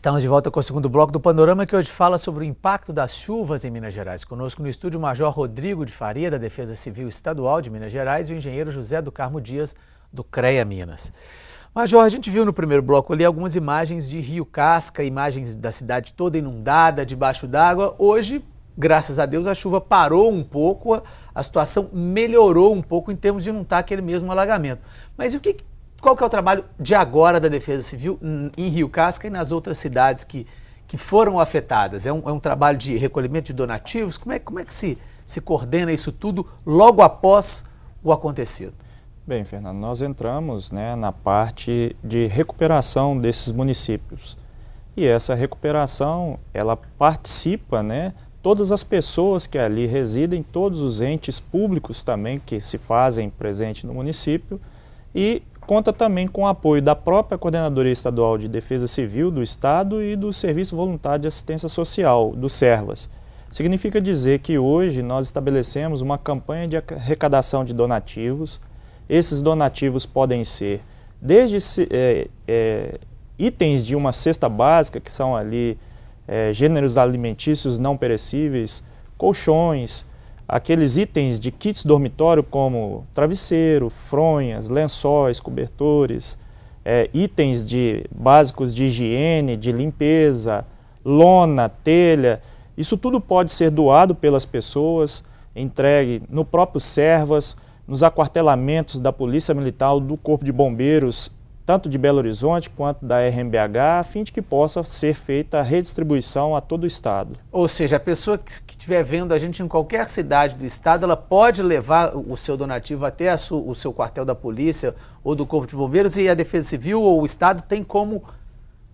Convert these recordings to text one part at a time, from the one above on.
Estamos de volta com o segundo bloco do Panorama, que hoje fala sobre o impacto das chuvas em Minas Gerais. Conosco no estúdio o Major Rodrigo de Faria, da Defesa Civil Estadual de Minas Gerais, e o engenheiro José do Carmo Dias, do CREA Minas. Major, a gente viu no primeiro bloco ali algumas imagens de Rio Casca, imagens da cidade toda inundada, debaixo d'água. Hoje, graças a Deus, a chuva parou um pouco, a situação melhorou um pouco em termos de não estar aquele mesmo alagamento. Mas o que, qual que é o trabalho de agora da Defesa Civil em Rio Casca e nas outras cidades que, que foram afetadas? É um, é um trabalho de recolhimento de donativos? Como é, como é que se, se coordena isso tudo logo após o acontecido? Bem, Fernando, nós entramos né, na parte de recuperação desses municípios. E essa recuperação, ela participa, né, todas as pessoas que ali residem, todos os entes públicos também que se fazem presente no município, e conta também com o apoio da própria Coordenadoria Estadual de Defesa Civil do Estado e do Serviço Voluntário de Assistência Social, do SERVAS. Significa dizer que hoje nós estabelecemos uma campanha de arrecadação de donativos. Esses donativos podem ser desde é, é, itens de uma cesta básica, que são ali é, gêneros alimentícios não perecíveis, colchões, aqueles itens de kits dormitório como travesseiro, fronhas, lençóis, cobertores, é, itens de, básicos de higiene, de limpeza, lona, telha, isso tudo pode ser doado pelas pessoas, entregue no próprio Servas, nos aquartelamentos da Polícia Militar, do Corpo de Bombeiros tanto de Belo Horizonte quanto da RMBH, a fim de que possa ser feita a redistribuição a todo o Estado. Ou seja, a pessoa que estiver vendo a gente em qualquer cidade do Estado, ela pode levar o seu donativo até o seu quartel da polícia ou do Corpo de Bombeiros e a Defesa Civil ou o Estado tem como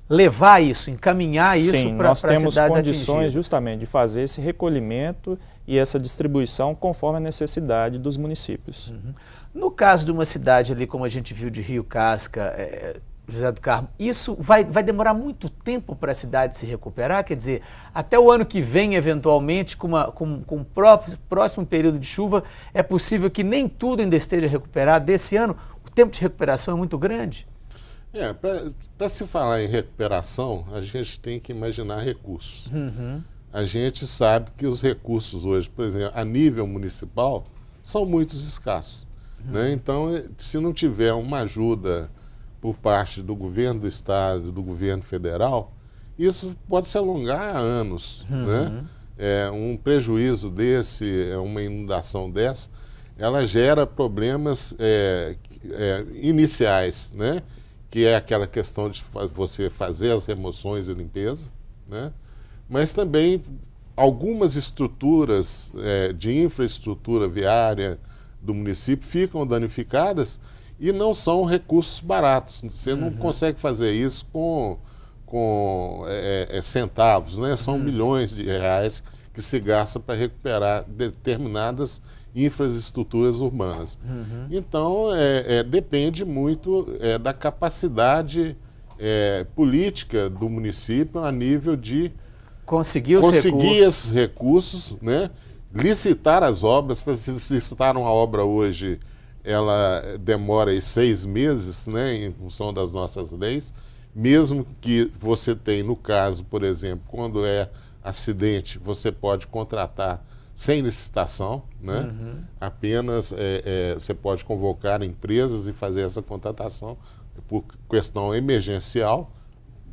levar isso, encaminhar isso para a cidade nós temos condições justamente de fazer esse recolhimento e essa distribuição conforme a necessidade dos municípios. Uhum. No caso de uma cidade ali, como a gente viu de Rio Casca, é, José do Carmo, isso vai, vai demorar muito tempo para a cidade se recuperar? Quer dizer, até o ano que vem, eventualmente, com, uma, com, com o próprio, próximo período de chuva, é possível que nem tudo ainda esteja recuperado desse ano? O tempo de recuperação é muito grande? É, para se falar em recuperação, a gente tem que imaginar recursos. Uhum. A gente sabe que os recursos hoje, por exemplo, a nível municipal, são muito escassos. Uhum. Né? Então, se não tiver uma ajuda por parte do governo do estado, do governo federal, isso pode se alongar há anos. Uhum. Né? É, um prejuízo desse, é uma inundação dessa, ela gera problemas é, é, iniciais, né? que é aquela questão de você fazer as remoções e limpeza, né? Mas também algumas estruturas é, de infraestrutura viária do município ficam danificadas e não são recursos baratos. Você uhum. não consegue fazer isso com, com é, é, centavos, né? são uhum. milhões de reais que se gasta para recuperar determinadas infraestruturas urbanas. Uhum. Então, é, é, depende muito é, da capacidade é, política do município a nível de conseguir, os conseguir recursos. esses recursos, né? licitar as obras, para se licitar uma obra hoje, ela demora seis meses, né, em função das nossas leis, mesmo que você tenha, no caso, por exemplo, quando é acidente, você pode contratar sem licitação, né? Uhum. Apenas é, é, você pode convocar empresas e fazer essa contratação por questão emergencial.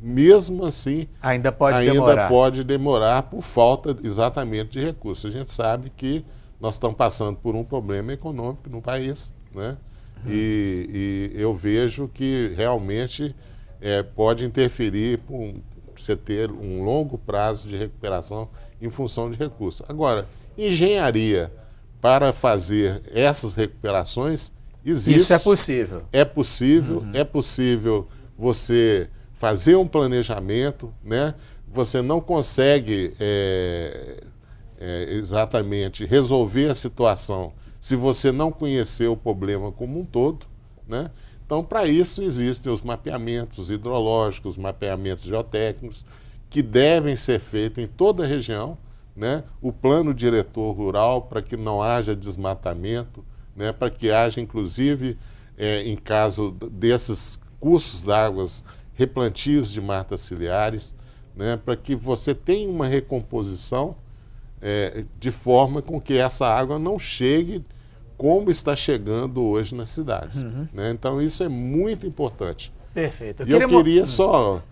Mesmo assim, ainda pode ainda demorar. pode demorar por falta exatamente de recursos. A gente sabe que nós estamos passando por um problema econômico no país, né? Uhum. E, e, eu vejo que realmente é, pode interferir para você ter um longo prazo de recuperação em função de recursos. Agora, Engenharia para fazer essas recuperações existe. Isso é possível. É possível, uhum. é possível você fazer um planejamento, né? Você não consegue é, é, exatamente resolver a situação se você não conhecer o problema como um todo, né? Então, para isso existem os mapeamentos hidrológicos, mapeamentos geotécnicos, que devem ser feitos em toda a região, né, o plano diretor rural para que não haja desmatamento, né, para que haja, inclusive, é, em caso desses cursos d'águas, replantios de matas ciliares. né, para que você tenha uma recomposição é, de forma com que essa água não chegue como está chegando hoje nas cidades. Uhum. Né? Então isso é muito importante. Perfeito. Eu e queria eu queria hum. só,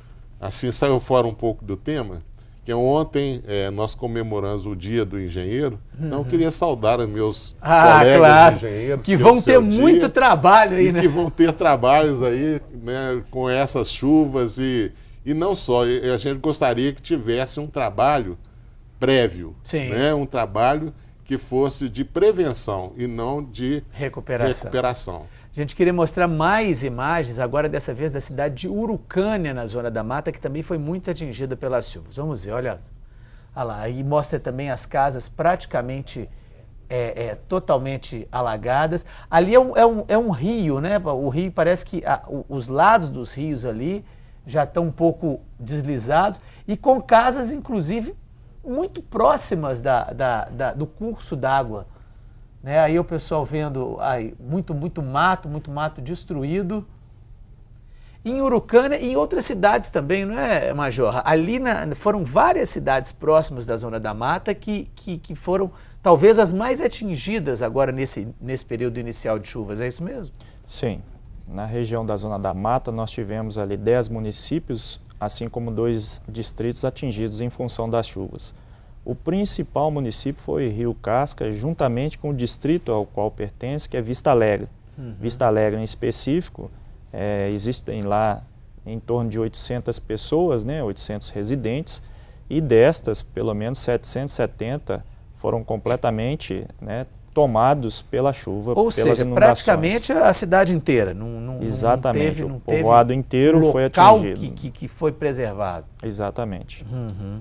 assim, saiu fora um pouco do tema, que ontem é, nós comemoramos o Dia do Engenheiro, uhum. então eu queria saudar os meus ah, colegas claro. engenheiros. Que vão ter muito dia, trabalho aí, né? Que vão ter trabalhos aí né, com essas chuvas e, e não só, a gente gostaria que tivesse um trabalho prévio, Sim. Né, um trabalho que fosse de prevenção e não de recuperação. recuperação. A gente queria mostrar mais imagens, agora dessa vez da cidade de Urucânia, na Zona da Mata, que também foi muito atingida pelas chuvas. Vamos ver, olha, olha lá. E mostra também as casas praticamente é, é, totalmente alagadas. Ali é um, é, um, é um rio, né? O rio parece que a, os lados dos rios ali já estão um pouco deslizados e com casas, inclusive, muito próximas da, da, da do curso d'água. Né? Aí o pessoal vendo aí, muito, muito mato, muito mato destruído. Em Urucânia e em outras cidades também, não é, Major? Ali na, foram várias cidades próximas da Zona da Mata que, que, que foram talvez as mais atingidas agora nesse, nesse período inicial de chuvas, é isso mesmo? Sim. Na região da Zona da Mata, nós tivemos ali 10 municípios, assim como dois distritos atingidos em função das chuvas. O principal município foi Rio Casca, juntamente com o distrito ao qual pertence, que é Vista Alegre. Uhum. Vista Alegre em específico, é, existem lá em torno de 800 pessoas, né, 800 residentes, e destas, pelo menos 770 foram completamente né, tomados pela chuva, Ou pelas seja, inundações. praticamente a cidade inteira. Não, não, Exatamente, não teve, não o povoado inteiro foi atingido. Que, que, que foi preservado. Exatamente. Uhum.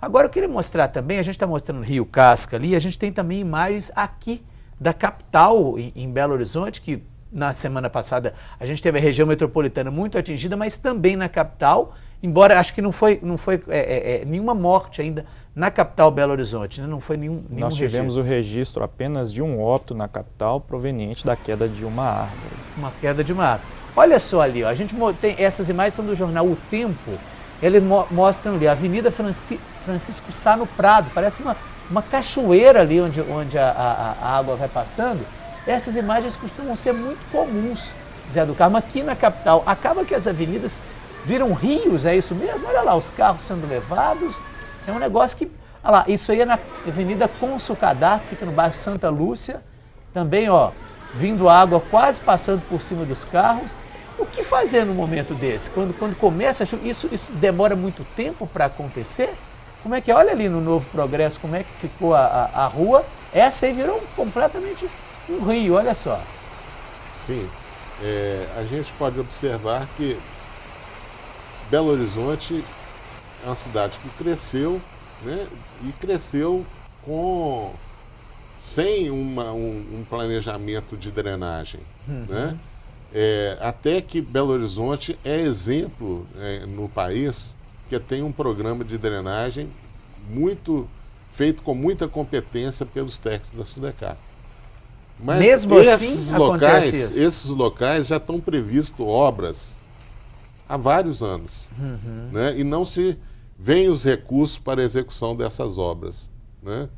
Agora eu queria mostrar também, a gente está mostrando Rio Casca ali, a gente tem também imagens aqui da capital em, em Belo Horizonte, que na semana passada a gente teve a região metropolitana muito atingida, mas também na capital, embora acho que não foi, não foi é, é, é nenhuma morte ainda na capital Belo Horizonte, né? não foi nenhum, nenhum Nós tivemos registro. o registro apenas de um óbito na capital proveniente da queda de uma árvore. Uma queda de uma árvore. Olha só ali, ó, a gente tem essas imagens são do jornal O Tempo, ele mo mostra ali a Avenida Franci Francisco Sá no Prado, parece uma, uma cachoeira ali onde, onde a, a, a, água vai passando. Essas imagens costumam ser muito comuns, Zé do Carmo, aqui na capital. Acaba que as avenidas viram rios, é isso mesmo? Olha lá, os carros sendo levados. É um negócio que. Olha lá, isso aí é na Avenida Consul Cadar, que fica no bairro Santa Lúcia. Também, ó, vindo água quase passando por cima dos carros. O que fazer no momento desse? Quando, quando começa, isso, isso demora muito tempo para acontecer? Como é que é? Olha ali no Novo Progresso como é que ficou a, a, a rua. Essa aí virou completamente um rio, olha só. Sim. É, a gente pode observar que Belo Horizonte é uma cidade que cresceu, né? E cresceu com sem uma, um, um planejamento de drenagem, uhum. né? É, até que Belo Horizonte é exemplo é, no país que tem um programa de drenagem muito feito com muita competência pelos técnicos da Sudecar. Mas Mesmo esses assim, locais, esses locais já estão previstos obras há vários anos, uhum. né? E não se vêm os recursos para a execução dessas obras, né?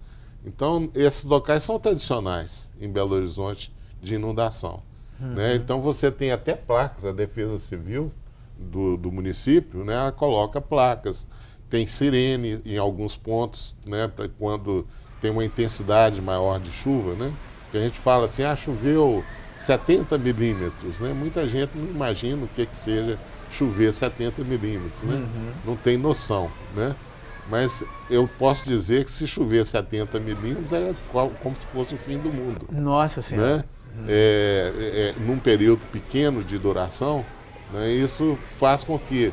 Então, esses locais são tradicionais em Belo Horizonte de inundação. Uhum. Né? Então você tem até placas, a Defesa Civil do, do município, né, ela coloca placas, tem sirene em alguns pontos, né, para quando tem uma intensidade maior de chuva, né? Que a gente fala assim, ah, choveu 70 milímetros, né? Muita gente não imagina o que, que seja chover 70 milímetros, né? Uhum. Não tem noção, né? Mas eu posso dizer que se chover 70 milímetros é como se fosse o fim do mundo. Nossa Senhora. Né? É, é, num período pequeno de duração, né, isso faz com que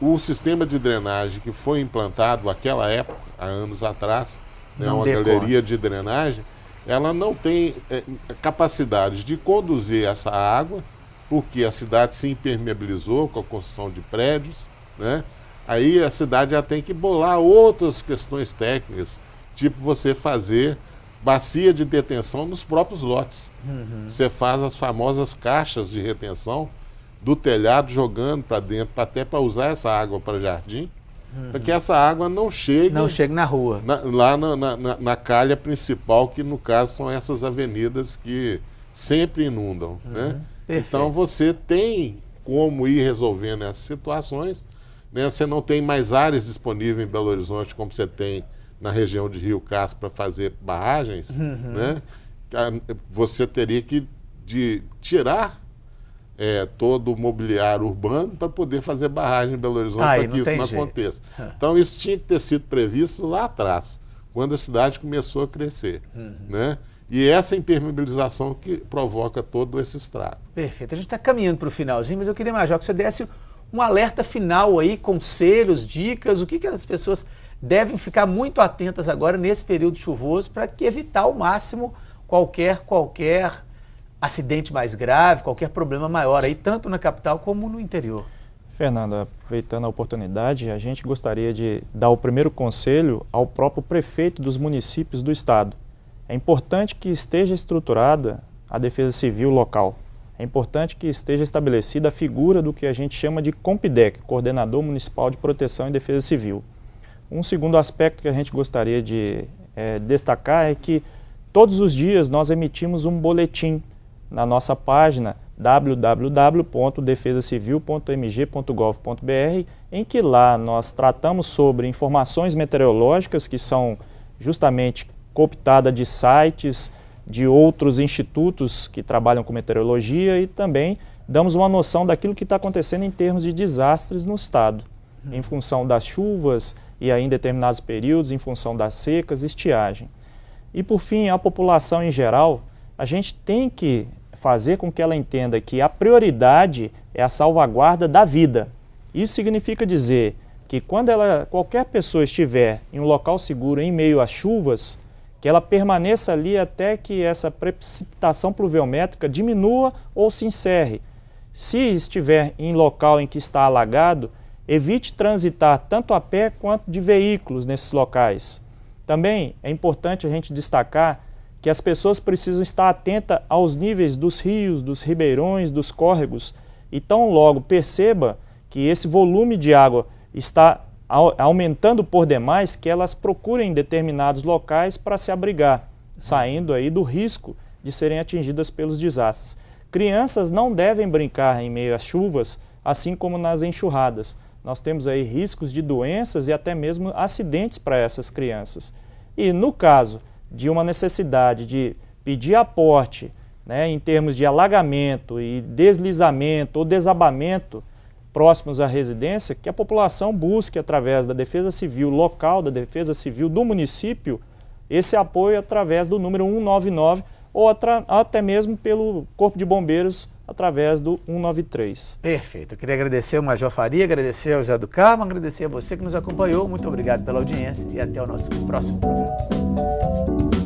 o sistema de drenagem que foi implantado naquela época, há anos atrás, né, uma galeria de drenagem, ela não tem é, capacidade de conduzir essa água, porque a cidade se impermeabilizou com a construção de prédios, né? Aí a cidade já tem que bolar outras questões técnicas, tipo você fazer bacia de detenção nos próprios lotes. Uhum. Você faz as famosas caixas de retenção do telhado jogando para dentro, até para usar essa água para jardim, uhum. para que essa água não chegue... Não chegue na rua. Na, lá na, na, na, calha principal, que no caso são essas avenidas que sempre inundam. Uhum. Né? Então você tem como ir resolvendo essas situações. Né? Você não tem mais áreas disponíveis em Belo Horizonte como você tem na região de Rio Castro para fazer barragens. Uhum. Né? Você teria que de, tirar é, todo o mobiliário urbano para poder fazer barragem em Belo Horizonte para que isso não jeito. aconteça. Então isso tinha que ter sido previsto lá atrás, quando a cidade começou a crescer. Uhum. Né? E essa impermeabilização que provoca todo esse estrago. Perfeito. A gente está caminhando para o finalzinho, mas eu queria, Major, que você desse um alerta final aí, conselhos, dicas, o que, que as pessoas devem ficar muito atentas agora nesse período chuvoso para evitar ao máximo qualquer, qualquer acidente mais grave, qualquer problema maior aí, tanto na capital como no interior. Fernanda, aproveitando a oportunidade, a gente gostaria de dar o primeiro conselho ao próprio prefeito dos municípios do estado. É importante que esteja estruturada a defesa civil local. É importante que esteja estabelecida a figura do que a gente chama de COMPDEC, Coordenador Municipal de Proteção e Defesa Civil. Um segundo aspecto que a gente gostaria de é, destacar é que todos os dias nós emitimos um boletim na nossa página www.defesacivil.mg.gov.br, em que lá nós tratamos sobre informações meteorológicas que são justamente cooptada de sites de outros institutos que trabalham com meteorologia e também damos uma noção daquilo que está acontecendo em termos de desastres no estado, em função das chuvas e aí em determinados períodos, em função das secas estiagem. E por fim, a população em geral, a gente tem que fazer com que ela entenda que a prioridade é a salvaguarda da vida. Isso significa dizer que quando ela, qualquer pessoa estiver em um local seguro em meio às chuvas, que ela permaneça ali até que essa precipitação pluviométrica diminua ou se encerre. Se estiver em local em que está alagado, evite transitar tanto a pé quanto de veículos nesses locais. Também é importante a gente destacar que as pessoas precisam estar atentas aos níveis dos rios, dos ribeirões, dos córregos, e tão logo perceba que esse volume de água está aumentando por demais que elas procurem determinados locais para se abrigar, saindo aí do risco de serem atingidas pelos desastres. Crianças não devem brincar em meio às chuvas, assim como nas enxurradas. Nós temos aí riscos de doenças e até mesmo acidentes para essas crianças. E no caso de uma necessidade de pedir aporte, né, em termos de alagamento e deslizamento ou desabamento, próximos à residência, que a população busque, através da Defesa Civil local, da Defesa Civil do município, esse apoio através do número 199 ou até mesmo pelo Corpo de Bombeiros através do 193. Perfeito. Eu queria agradecer ao Major Faria, agradecer ao José do Carmo, agradecer a você que nos acompanhou. Muito obrigado pela audiência e até o nosso próximo programa.